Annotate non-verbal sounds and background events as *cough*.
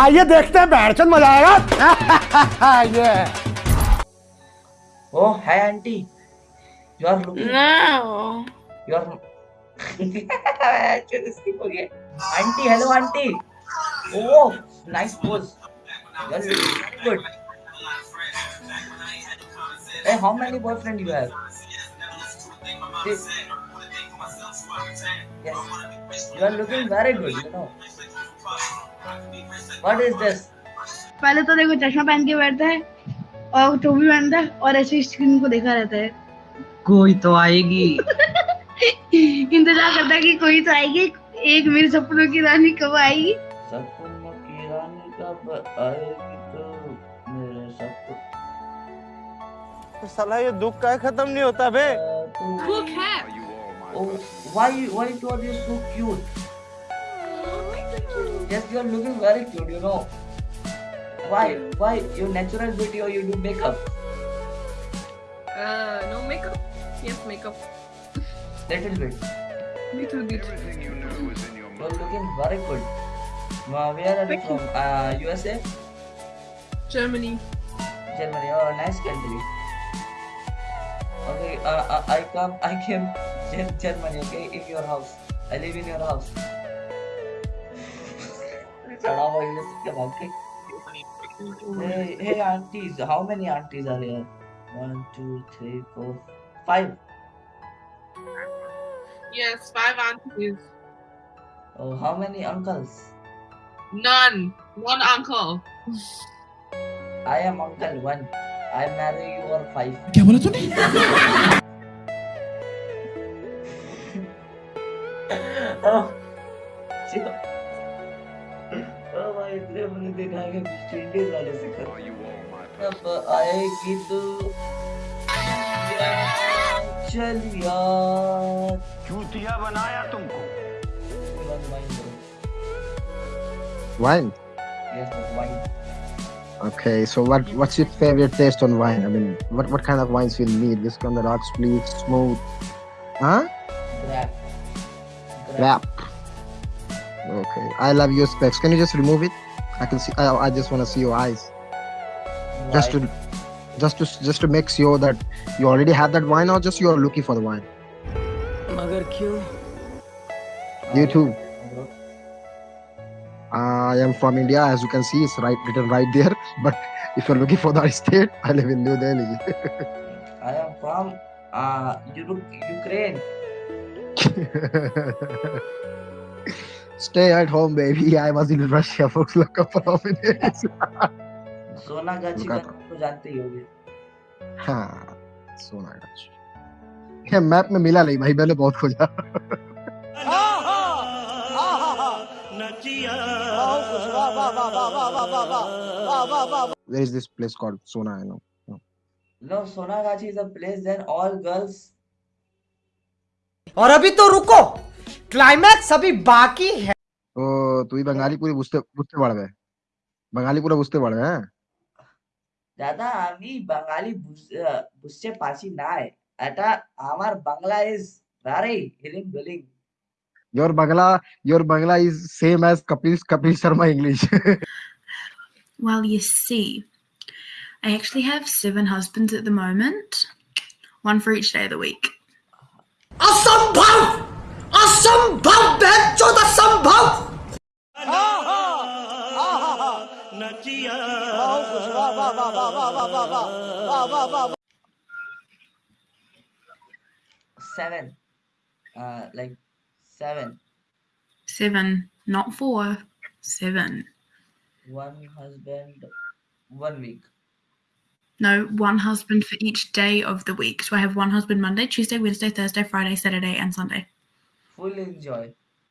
आइए देखते हैं बैठ चल मज़ा आएगा। *laughs* ये। ओ hi aunty you are looking now you are aunty hello aunty oh nice pose how many boyfriend you have you are looking very good you know What is this? पहले तो देखो चश्मा पहन के बैठता है और टोपी पहनता है और ऐसे स्क्रीन को देखा रहता है कोई तो आएगी *laughs* इंतज़ार करता है कि कोई तो आएगी एक मेरे सपनों की रानी कब आएगी सपनों की रानी कब आएगी तो मेरे सपन तो साला ये दुख का खत्म नहीं होता बे Look at. Oh, why why are you so cute? Yes, you are looking very cute. You know. Why why your natural beauty or you do makeup? Uh, no makeup. Yes, makeup. Little bit. Little bit. You are looking very good. Uh, where are you Thank you. from? Uh, USA, Germany. Germany. Oh, nice country. Okay, uh, uh, I come. I came Gen- *laughs* Germany. Okay, in your house. I live in your house. Shut up, English के भाग के. Hey, hey, aunties. How many aunties are here? One, two, three, four, five. Yes, five aunties. Oh, how many uncles? None. One uncle. I am uncle one. I marry your five. क्या बोला तूने *laughs* oh, shit. Oh, भाई इतने मैंने देखा है कि strangers वाले से कर अब आएगी तू चल यार चूतिया बनाया तुमको wine Wine. yes wine Okay, so what what's your favorite taste on wine? I mean, what what kind of wines you need? Whiskey on the rocks, please, smooth, huh? grab Wrap. Okay. I love your specs. Can you just remove it? I can see. I, I just want to see your eyes. Why? Just to, just to, just to make sure that you already have that wine, or just you are looking for the wine. Magar? You too. I am from India, as you can see, it's right written right there. *laughs* But if you're looking for the state, I live in New Delhi. I am from uh, Ukraine. *laughs* Stay at home, baby. I was in Russia for a couple of minutes. Sonagachi का तो जानते ही होगे हाँ सोनागाछ ये map में मिला नहीं भाई मैंने बहुत खोजा Where is this place called Sona? I know. no Sonagachi is a place then all girls और अभी तो रुको ক্লাইম্যাক্স अभी বাকি হ্যাঁ তুই বাঙালি পুরো বুঝতে বুঝতে পারবে বাঙালি পুরো বুঝতে পারবে হ্যাঁ দাদা আমি বাঙালি বুঝতে পারছি না এটা আমার Bangla is very healing billing your Bangla, your Bangla is same as Kapil, Kapil Sharma English. well, you see, I actually have seven husbands at the moment, one for each day of the week. Asambhav! असंभव बेचोद असंभव seven uh like seven Seven, not four, seven. one husband one week No, one husband for each day of the week. So I have one husband Monday, Tuesday, Wednesday, Thursday, Friday, Saturday, and Sunday. full enjoy